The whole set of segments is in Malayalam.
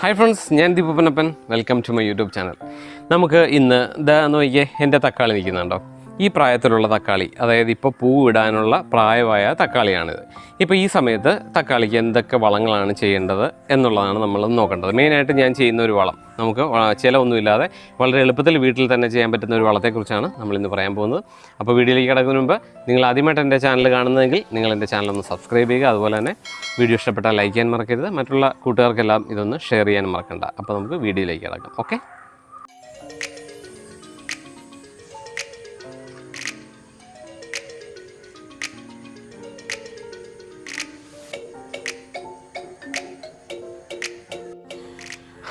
ഹായ് ഫ്രണ്ട്സ് ഞാൻ ദീപപ്പനപ്പൻ welcome to my YouTube channel നമുക്ക് ഇന്ന് ഇതാ നോക്കിയേ എന്റെ തക്കാളി നിൽക്കുന്നുണ്ടോ? ഈ പ്രായത്തിലുള്ള തക്കാളി അതായത് ഇപ്പോൾ പൂ ഇടാനുള്ള പ്രായമായ തക്കാളിയാണിത്. ഇപ്പോൾ ഈ സമയത്ത് തക്കാളിക്ക് എന്തൊക്കെ വളങ്ങളാണ് ചെയ്യേണ്ടത് എന്നുള്ളതാണ് നമ്മൾ നോക്കേണ്ടത്. മെയിനായിട്ട് ഞാൻ ചെയ്യുന്ന ഒരു വളം. നമുക്ക് ചിലവൊന്നുമില്ലാതെ വളരെ എളുപ്പത്തിൽ വീട്ടിൽ തന്നെ ചെയ്യാൻ പറ്റുന്ന ഒരു വളത്തെക്കുറിച്ചാണ് നമ്മൾ ഇന്ന് പറയാൻ പോകുന്നത്. അപ്പോൾ വീഡിയോയിലേക്ക് കിടക്കുന്നതിന് മുമ്പ് നിങ്ങൾ ആദ്യമായിട്ട് എന്റെ ചാനൽ കാണുന്നതെങ്കിൽ നിങ്ങൾ എന്റെ ചാനൽ ഒന്ന് സബ്സ്ക്രൈബ് ചെയ്യുക. അതുപോലെ തന്നെ വീഡിയോ ഇഷ്ടപ്പെട്ടാൽ ലൈക്ക് ചെയ്യാൻ മറക്കരുത്. മറ്റുള്ള കൂട്ടുകാർക്കെല്ലാം ഇതൊന്ന് ഷെയർ ചെയ്യാൻ മറക്കണ്ട. അപ്പോൾ നമുക്ക് വീഡിയോയിലേക്ക് കിടക്കാം. ഓക്കെ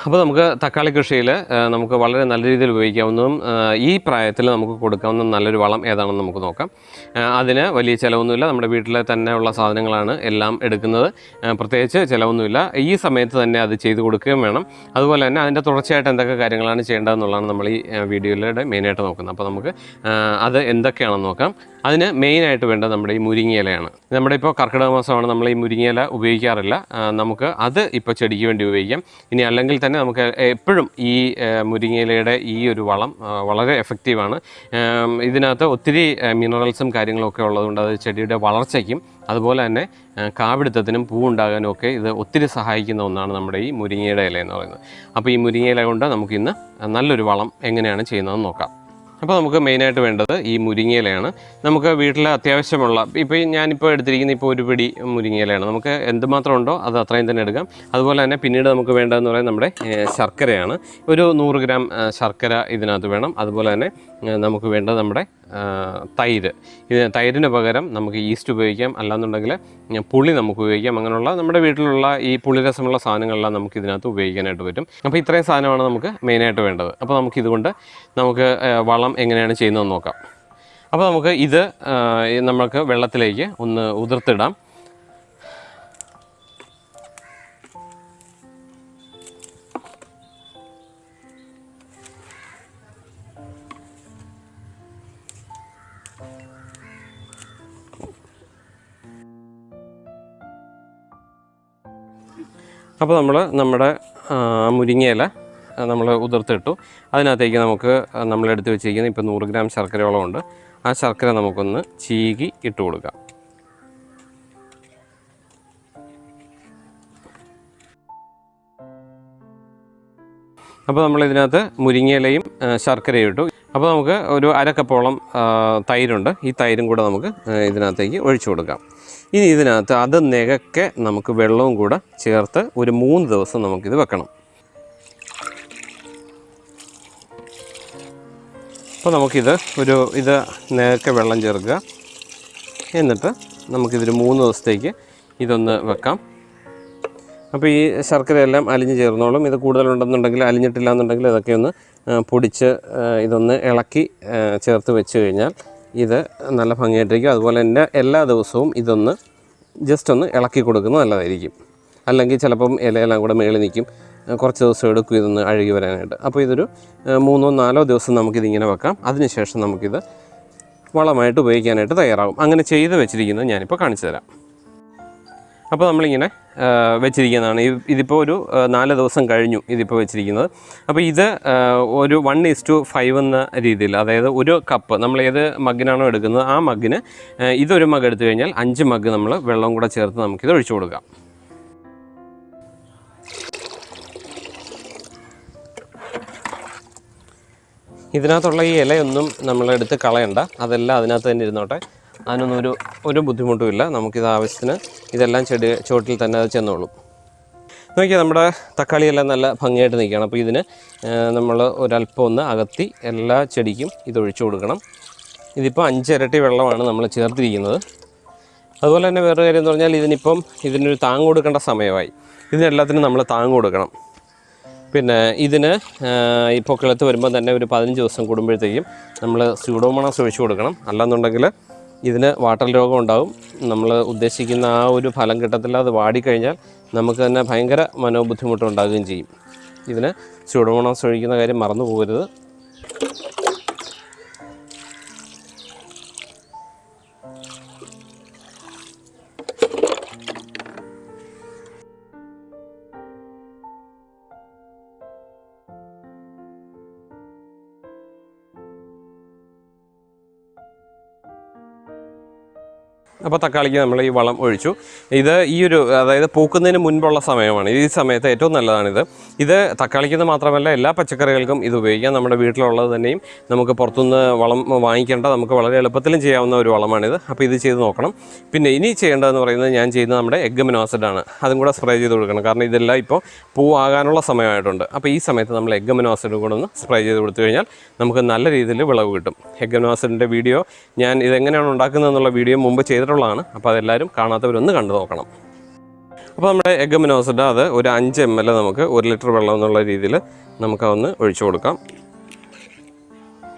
അപ്പോൾ നമുക്ക് തക്കാളി കൃഷിയിൽ നമുക്ക് വളരെ നല്ല രീതിയിൽ ഉപയോഗിക്കാവുന്നതും ഈ പ്രായത്തിൽ നമുക്ക് കൊടുക്കാവുന്ന നല്ലൊരു വളം ഏതാണെന്ന് നമുക്ക് നോക്കാം. അതിന് വലിയ ചിലവൊന്നുമില്ല. നമ്മുടെ വീട്ടിലെ തന്നെ ഉള്ള സാധനങ്ങളാണ് എല്ലാം എടുക്കുന്നത്. പ്രത്യേകിച്ച് ചിലവൊന്നുമില്ല. ഈ സമയത്ത് തന്നെ അത് ചെയ്തു കൊടുക്കുകയും വേണം. അതുപോലെ തന്നെ അതിന്റെ തുടർച്ചയായിട്ട് എന്തൊക്കെ കാര്യങ്ങളാണ് ചെയ്യേണ്ടതെന്നുള്ളതാണ് നമ്മൾ ഈ വീഡിയോയിലൂടെ മെയിനായിട്ട് നോക്കുന്നത്. അപ്പോൾ നമുക്ക് അത് എന്തൊക്കെയാണെന്ന് നോക്കാം. അതിന് മെയിനായിട്ട് വേണ്ടത് നമ്മുടെ ഈ മുരിങ്ങയിലയാണ്. നമ്മുടെ ഇപ്പോൾ കർക്കിടക മാസമാണ് നമ്മൾ ഈ മുരിങ്ങയില ഉപയോഗിക്കാറില്ല. നമുക്ക് അത് ഇപ്പോൾ ചെടിക്ക് വേണ്ടി ഉപയോഗിക്കാം. ഇനി അല്ലെങ്കിൽ തന്നെ നമുക്ക് എപ്പോഴും ഈ മുരിങ്ങയിലയുടെ ഈ ഒരു വളം വളരെ എഫക്റ്റീവാണ്. ഇതിനകത്ത് ഒത്തിരി മിനറൽസും കാര്യങ്ങളൊക്കെ ഉള്ളതുകൊണ്ട് അത് ചെടിയുടെ വളർച്ചയ്ക്കും അതുപോലെ തന്നെ കാവിടുത്തത്തിനും പൂ ഉണ്ടാകാനും ഒക്കെ ഇത് ഒത്തിരി സഹായിക്കുന്ന ഒന്നാണ് നമ്മുടെ ഈ മുരിങ്ങയുടെ ഇല എന്ന് പറയുന്നത്. അപ്പോൾ ഈ മുരിങ്ങയില കൊണ്ട് നമുക്കിന്ന് നല്ലൊരു വളം എങ്ങനെയാണ് ചെയ്യുന്നതെന്ന് നോക്കാം. അപ്പോൾ നമുക്ക് മെയിനായിട്ട് വേണ്ടത് ഈ മുരിങ്ങയിലയാണ്. നമുക്ക് വീട്ടിൽ അത്യാവശ്യമുള്ള ഇപ്പോൾ ഞാനിപ്പോൾ എടുത്തിരിക്കുന്ന ഇപ്പോൾ ഒരു പിടി മുരിങ്ങയിലയാണ്. നമുക്ക് എന്തുമാത്രം ഉണ്ടോ അത് അത്രയും തന്നെ എടുക്കാം. അതുപോലെ തന്നെ പിന്നീട് നമുക്ക് വേണ്ടതെന്ന് പറയുന്നത് നമ്മുടെ ശർക്കരയാണ്. ഒരു നൂറ് ഗ്രാം ശർക്കര ഇതിനകത്ത് വേണം. അതുപോലെ തന്നെ നമുക്ക് വേണ്ടത് നമ്മുടെ തൈര്. ഇത് തൈരിന് പകരം നമുക്ക് ഈസ്റ്റ് ഉപയോഗിക്കാം. അല്ലാന്നുണ്ടെങ്കിൽ പുളി നമുക്ക് ഉപയോഗിക്കാം. അങ്ങനെയുള്ള നമ്മുടെ വീട്ടിലുള്ള ഈ പുളിരസമുള്ള സാധനങ്ങളെല്ലാം നമുക്ക് ഇതിനകത്ത് ഉപയോഗിക്കാനായിട്ട് പറ്റും. അപ്പോൾ ഇത്രയും സാധനമാണ് നമുക്ക് മെയിനായിട്ട് വേണ്ടത്. അപ്പോൾ നമുക്ക് ഇതുകൊണ്ട് നമുക്ക് വളം എങ്ങനെയാണ് ചെയ്യുന്നതെന്ന് നോക്കാം. അപ്പോൾ നമുക്ക് ഇത് നമുക്ക് വെള്ളത്തിലേക്ക് ഒന്ന് ഉതിർത്തിടാം. അപ്പോൾ നമ്മൾ നമ്മുടെ മുരിങ്ങയില നമ്മൾ ഉതിർത്തിട്ടു. അതിനകത്തേക്ക് നമുക്ക് നമ്മൾ എടുത്ത് വെച്ചിരിക്കുന്ന ഇപ്പോൾ നൂറ് ഗ്രാം ശർക്കരയോളം ഉണ്ട്. ആ ശർക്കര നമുക്കൊന്ന് ചീകി ഇട്ട് കൊടുക്കാം. അപ്പോൾ നമ്മൾ ഇതിനകത്ത് മുരിങ്ങയിലയും ശർക്കരയും ഇട്ടു. അപ്പോൾ നമുക്ക് ഒരു അരക്കപ്പോളം തൈരുണ്ട്. ഈ തൈരും കൂടെ നമുക്ക് ഇതിനകത്തേക്ക് ഒഴിച്ചു കൊടുക്കാം. ഇനി ഇതിനകത്ത് അത് നികക്കെ നമുക്ക് വെള്ളവും കൂടെ ചേർത്ത് ഒരു മൂന്ന് ദിവസം നമുക്കിത് വെക്കണം. അപ്പോൾ നമുക്കിത് ഒരു ഇത് നേരത്തെ വെള്ളം ചേർക്കുക. എന്നിട്ട് നമുക്കിതൊരു മൂന്ന് ദിവസത്തേക്ക് ഇതൊന്ന് വെക്കാം. അപ്പോൾ ഈ ശർക്കരയെല്ലാം അലിഞ്ഞ് ചേർന്നോളും. ഇത് കൂടുതലുണ്ടെന്നുണ്ടെങ്കിൽ അലിഞ്ഞിട്ടില്ല എന്നുണ്ടെങ്കിൽ ഇതൊക്കെ ഒന്ന് പൊടിച്ച് ഇതൊന്ന് ഇളക്കി ചേർത്ത് വെച്ച് കഴിഞ്ഞാൽ ഇത് നല്ല ഭംഗിയായിട്ടിരിക്കും. അതുപോലെ തന്നെ എല്ലാ ദിവസവും ഇതൊന്ന് ജസ്റ്റ് ഒന്ന് ഇളക്കി കൊടുക്കുന്നത് നല്ലതായിരിക്കും. അല്ലെങ്കിൽ ചിലപ്പം ഇലയെല്ലാം കൂടെ മേളിൽ നിൽക്കും. കുറച്ച് ദിവസം എടുക്കും ഇതൊന്ന് അഴുകി വരാനായിട്ട്. അപ്പോൾ ഇതൊരു മൂന്നോ നാലോ ദിവസം നമുക്കിതിങ്ങനെ വെക്കാം. അതിനുശേഷം നമുക്കിത് വളമായിട്ട് ഉപയോഗിക്കാനായിട്ട് തയ്യാറാകും. അങ്ങനെ ചെയ്ത് വെച്ചിരിക്കുന്നത് ഞാനിപ്പോൾ കാണിച്ചു തരാം. അപ്പോൾ നമ്മളിങ്ങനെ വെച്ചിരിക്കുന്നതാണ്. ഇതിപ്പോൾ ഒരു നാല് ദിവസം കഴിഞ്ഞു ഇതിപ്പോൾ വെച്ചിരിക്കുന്നത്. അപ്പോൾ ഇത് ഒരു വൺ ഈസ് ടു ഫൈവ് എന്ന രീതിയിൽ അതായത് ഒരു കപ്പ് നമ്മൾ ഏത് മഗ്ഗിനാണോ എടുക്കുന്നത് ആ മഗ്ഗിന് ഇതൊരു മഗ് എടുത്തു കഴിഞ്ഞാൽ അഞ്ച് മഗ് നമ്മൾ വെള്ളം കൂടെ ചേർത്ത് നമുക്കിത് ഒഴിച്ചു കൊടുക്കാം. ഇതിനകത്തുള്ള ഈ ഇലയൊന്നും നമ്മളെടുത്ത് കളയണ്ട. അതെല്ലാം അതിനകത്ത് തന്നെ ഇരുന്നോട്ടെ. അതിനൊന്നും ഒരു ഒരു ബുദ്ധിമുട്ടുമില്ല നമുക്കിത് ആവശ്യത്തിന് ഇതെല്ലാം ചെടി ചുവട്ടിൽ തന്നെ അത് ചെന്നോളും. നോക്കിയാൽ നമ്മുടെ തക്കാളിയെല്ലാം നല്ല ഭംഗിയായിട്ട് നിൽക്കുകയാണ്. അപ്പോൾ ഇതിന് നമ്മൾ ഒരല്പം ഒന്ന് അകത്തി എല്ലാ ചെടിക്കും ഇതൊഴിച്ചു കൊടുക്കണം. ഇതിപ്പോൾ അഞ്ചിരട്ടി വെള്ളമാണ് നമ്മൾ ചേർത്തിരിക്കുന്നത്. അതുപോലെ തന്നെ വേറൊരു കാര്യം എന്ന് പറഞ്ഞാൽ ഇതിനിപ്പം ഇതിനൊരു താങ് കൊടുക്കേണ്ട സമയമായി. ഇതിനെല്ലാത്തിനും നമ്മൾ താങ് കൊടുക്കണം. പിന്നെ ഇതിന് ഇപ്പോൾ കിളത്ത് വരുമ്പോൾ തന്നെ ഒരു പതിനഞ്ച് ദിവസം കൂടുമ്പോഴത്തേക്കും നമ്മൾ സ്യൂഡോമോണാസ് ഒഴിച്ചു കൊടുക്കണം. അല്ലാന്നുണ്ടെങ്കിൽ ഇതിന് വാട്ടർ രോഗം ഉണ്ടാവും. നമ്മൾ ഉദ്ദേശിക്കുന്ന ആ ഒരു ഫലം കിട്ടത്തില്ല. അത് വാടിക്കഴിഞ്ഞാൽ നമുക്ക് തന്നെ ഭയങ്കര മനോബുദ്ധിമുട്ടുണ്ടാകുകയും ചെയ്യും. ഇതിന് സ്യൂഡോമോണാസ് ഒഴിക്കുന്ന കാര്യം മറന്നു പോകരുത് അപ്പോൾ തക്കാളിക്ക് നമ്മൾ ഈ വളം ഒഴിച്ചു. ഇത് ഈ ഒരു അതായത് പൂക്കുന്നതിന് മുൻപുള്ള സമയമാണ്. ഈ സമയത്ത് ഏറ്റവും നല്ലതാണിത്. ഇത് തക്കാളിക്ക് മാത്രമല്ല എല്ലാ പച്ചക്കറികൾക്കും ഇത് ഉപയോഗിക്കാം. നമ്മുടെ വീട്ടിലുള്ളത് തന്നെയും നമുക്ക് പുറത്തുനിന്ന് വളം വാങ്ങിക്കേണ്ട നമുക്ക് വളരെ എളുപ്പത്തിലും ചെയ്യാവുന്ന ഒരു വളമാണിത്. അപ്പോൾ ഇത് ചെയ്ത് നോക്കണം. പിന്നെ ഇനി ചെയ്യേണ്ടതെന്ന് പറയുന്നത് ഞാൻ ചെയ്യുന്ന നമ്മുടെ എഗ് ആണ് അതും കൂടെ സ്പ്രേ ചെയ്ത് കൊടുക്കണം. കാരണം ഇതെല്ലാം ഇപ്പോൾ പൂവാകാനുള്ള സമയമായിട്ടുണ്ട്. അപ്പോൾ ഈ സമയത്ത് നമ്മൾ എഗ് ആസിഡ് കൂടെ ഒന്ന് സ്പ്രേ ചെയ്ത് കൊടുത്തു കഴിഞ്ഞാൽ നമുക്ക് നല്ല രീതിയിൽ വിളവ് കിട്ടും. എഗ് ആസിഡിന്റെ വീഡിയോ ഞാൻ ഇതെങ്ങനെയാണ് ഉണ്ടാക്കുന്നതെന്നുള്ള വീഡിയോ മുമ്പ് ചെയ്തിട്ടുള്ളതാണ്. അപ്പോൾ അതെല്ലാവരും കാണാത്തവരൊന്ന് കണ്ടു നോക്കണം. അപ്പോൾ നമ്മുടെ എഗ് മിനോസിന്റെ അത് ഒരു അഞ്ച് എം എൽ നമുക്ക് ഒരു ലിറ്റർ വെള്ളം എന്നുള്ള രീതിയിൽ നമുക്കതൊന്ന് ഒഴിച്ചു കൊടുക്കാം.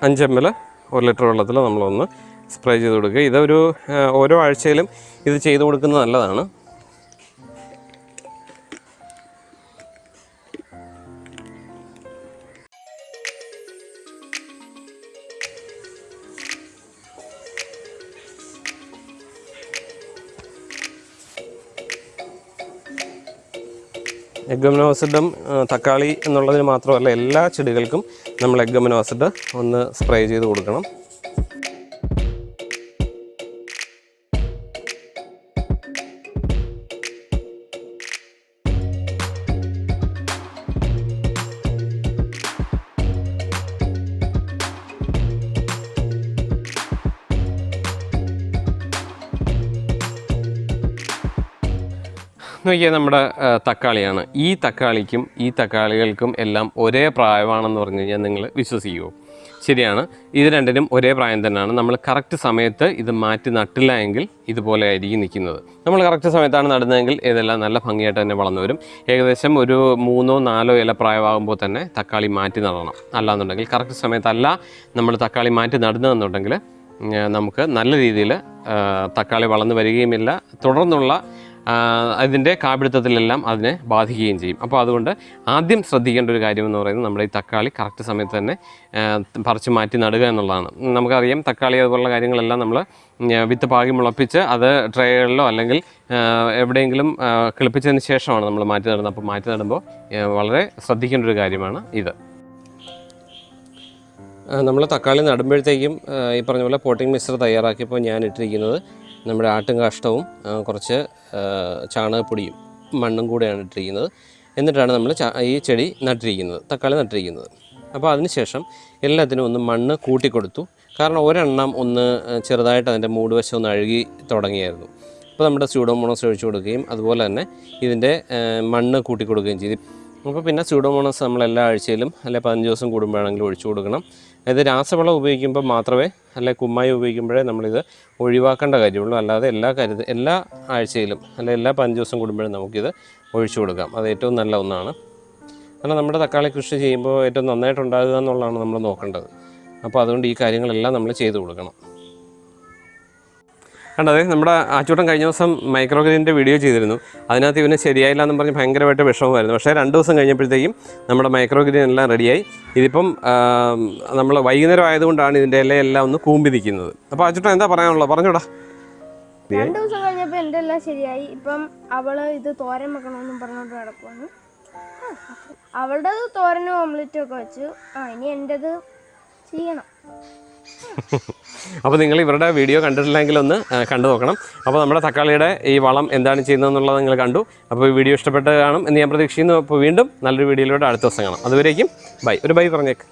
അഞ്ച് എം എൽ ഒരു ലിറ്റർ വെള്ളത്തിൽ നമ്മളൊന്ന് സ്പ്രേ ചെയ്ത് കൊടുക്കുക. ഇതൊരു ഓരോ ആഴ്ചയിലും ഇത് ചെയ്ത് കൊടുക്കുന്നത് നല്ലതാണ്. എഗ്ഗമിനോസിഡും തക്കാളി എന്നുള്ളതിന് മാത്രമല്ല എല്ലാ ചെടികൾക്കും നമ്മൾ എഗ്ഗമനോസിഡ് ഒന്ന് സ്പ്രേ ചെയ്ത് കൊടുക്കണം. നോക്കിയാൽ നമ്മുടെ തക്കാളിയാണ്. ഈ തക്കാളിക്കും ഈ തക്കാളികൾക്കും എല്ലാം ഒരേ പ്രായമാണെന്ന് പറഞ്ഞു കഴിഞ്ഞാൽ നിങ്ങൾ വിശ്വസിക്കുമോ ശരിയാണ്. ഇത് രണ്ടിനും ഒരേ പ്രായം തന്നെയാണ്. നമ്മൾ കറക്റ്റ് സമയത്ത് ഇത് മാറ്റി നട്ടില്ല എങ്കിൽ ഇതുപോലെ ആയിരിക്കും നിൽക്കുന്നത്. നമ്മൾ കറക്റ്റ് സമയത്താണ് നടുന്നതെങ്കിൽ ഇതെല്ലാം നല്ല ഭംഗിയായിട്ട് തന്നെ വളർന്നു വരും. ഏകദേശം ഒരു മൂന്നോ നാലോ ഇല പ്രായമാകുമ്പോൾ തന്നെ തക്കാളി മാറ്റി നടണം. അല്ലാന്നുണ്ടെങ്കിൽ കറക്റ്റ് സമയത്തല്ല നമ്മൾ തക്കാളി മാറ്റി നടുന്നതെന്നുണ്ടെങ്കിൽ നമുക്ക് നല്ല രീതിയിൽ തക്കാളി വളർന്നു വരികയുമില്ല. തുടർന്നുള്ള അതിന്റെ കാപിടുത്തത്തിലെല്ലാം അതിനെ ബാധിക്കുകയും ചെയ്യും. അപ്പോൾ അതുകൊണ്ട് ആദ്യം ശ്രദ്ധിക്കേണ്ട ഒരു കാര്യം എന്ന് പറയുന്നത് നമ്മുടെ ഈ തക്കാളി കറക്റ്റ് സമയത്ത് തന്നെ പറിച്ച് മാറ്റി നടുക എന്നുള്ളതാണ്. നമുക്കറിയാം തക്കാളി അതുപോലുള്ള കാര്യങ്ങളെല്ലാം നമ്മൾ വിത്ത് പാകി മുളപ്പിച്ച് അത് ട്രേകളിലോ അല്ലെങ്കിൽ എവിടെയെങ്കിലും കിളിപ്പിച്ചതിന് ശേഷമാണ് നമ്മൾ മാറ്റി നടുന്നത്. അപ്പോൾ മാറ്റി നടുമ്പോൾ വളരെ ശ്രദ്ധിക്കേണ്ട ഒരു കാര്യമാണ് ഇത്. നമ്മൾ തക്കാളി നടുമ്പോഴത്തേക്കും ഈ പറഞ്ഞ പോലെ പോട്ടിംഗ് മിക്സർ തയ്യാറാക്കിയപ്പോൾ ഞാൻ ഇട്ടിരിക്കുന്നത് നമ്മുടെ ആട്ടും കാഷ്ടവും കുറച്ച് ചാണകപ്പൊടിയും മണ്ണും കൂടെയാണ് ഇട്ടിരിക്കുന്നത്. എന്നിട്ടാണ് നമ്മൾ ഈ ചെടി നട്ടിരിക്കുന്നത് തക്കാളി നട്ടിരിക്കുന്നത്. അപ്പോൾ അതിനുശേഷം എല്ലാത്തിനും ഒന്ന് മണ്ണ് കൂട്ടിക്കൊടുത്തു. കാരണം ഒരെണ്ണം ഒന്ന് ചെറുതായിട്ട് അതിന്റെ മൂട് വശം ഒന്ന് അഴുകി തുടങ്ങിയായിരുന്നു. അപ്പോൾ നമ്മുടെ സ്യൂഡോമോണോസ് ഒഴിച്ചു കൊടുക്കുകയും അതുപോലെ തന്നെ ഇതിന്റെ മണ്ണ് കൂട്ടി കൊടുക്കുകയും ചെയ്തു. അപ്പോൾ പിന്നെ സ്യൂഡോമോണോസ് നമ്മൾ എല്ലാ ആഴ്ചയിലും അല്ലെ പതിനഞ്ച് ദിവസം കൂടുമ്പോഴാണെങ്കിലും ഒഴിച്ചു കൊടുക്കണം. ഇത് രാസവളം ഉപയോഗിക്കുമ്പോൾ മാത്രമേ അല്ലെ കുമ്മായി ഉപയോഗിക്കുമ്പോഴേ നമ്മളിത് ഒഴിവാക്കേണ്ട കാര്യമുള്ളൂ. അല്ലാതെ എല്ലാ കരുത് എല്ലാ ആഴ്ചയിലും അല്ലെ എല്ലാ പതിനഞ്ച് ദിവസം കൂടുമ്പോഴും നമുക്കിത് ഒഴിച്ചു കൊടുക്കാം. അത് ഏറ്റവും നല്ല ഒന്നാണ്. കാരണം നമ്മുടെ തക്കാളി കൃഷി ചെയ്യുമ്പോൾ ഏറ്റവും നന്നായിട്ട് ഉണ്ടാകുക എന്നുള്ളതാണ് നമ്മൾ നോക്കേണ്ടത്. അപ്പോൾ അതുകൊണ്ട് ഈ കാര്യങ്ങളെല്ലാം നമ്മൾ ചെയ്തു കൊടുക്കണം. കണ്ടത് നമ്മുടെ ആച്ചൂട്ടൻ കഴിഞ്ഞ ദിവസം മൈക്രോഗ്രീനിന്റെ വീഡിയോ ചെയ്തിരുന്നു. അതിനകത്ത് ഇവന് ശരിയായില്ല എന്ന് പറഞ്ഞ് ഭയങ്കരമായിട്ട് വിഷമമായിരുന്നു. പക്ഷേ രണ്ട് ദിവസം കഴിഞ്ഞപ്പോഴത്തേക്കും നമ്മുടെ മൈക്രോഗ്രീൻ എല്ലാം റെഡിയായി. ഇതിപ്പം നമ്മൾ വൈകുന്നേരം ആയതുകൊണ്ടാണ് ഇതിന്റെ ഇലയെല്ലാം ഒന്ന് കൂമ്പി നിൽക്കുന്നത്. അപ്പോൾ ആച്ചൂട്ടൻ എന്താ പറയാനുള്ളത്? പറഞ്ഞോടാ. രണ്ട് ദിവസം കഴിഞ്ഞപ്പോൾ എന്റെ എല്ലാം ശരിയായി. ഇപ്പം അവൾ ഇത് തോരൻ വെക്കണമെന്നും പറഞ്ഞുകൊണ്ട് കിടക്കുവാണ് അവളുടെ തോരനും ഓംലെറ്റും ഒക്കെ വെച്ചു. ആ ഇനി എന്റെത് ചെയ്യണം. അപ്പോൾ നിങ്ങൾ ഇവരുടെ വീഡിയോ കണ്ടിട്ടില്ലെങ്കിൽ ഒന്ന് കണ്ടു നോക്കണം. അപ്പോൾ നമ്മുടെ തക്കാളിയുടെ ഈ വളം എന്താണ് ചെയ്യുന്നതെന്നുള്ളത് നിങ്ങൾ കണ്ടു. അപ്പോൾ ഈ വീഡിയോ ഇഷ്ടപ്പെട്ട് കാണും എന്ന് ഞാൻ പ്രതീക്ഷിക്കുന്നു. അപ്പോൾ വീണ്ടും നല്ലൊരു വീഡിയോയിലൂടെ അടുത്ത ദിവസം കാണാം. അതുവരേക്കും ബൈ. ഒരു ബൈ പറഞ്ഞേക്ക്.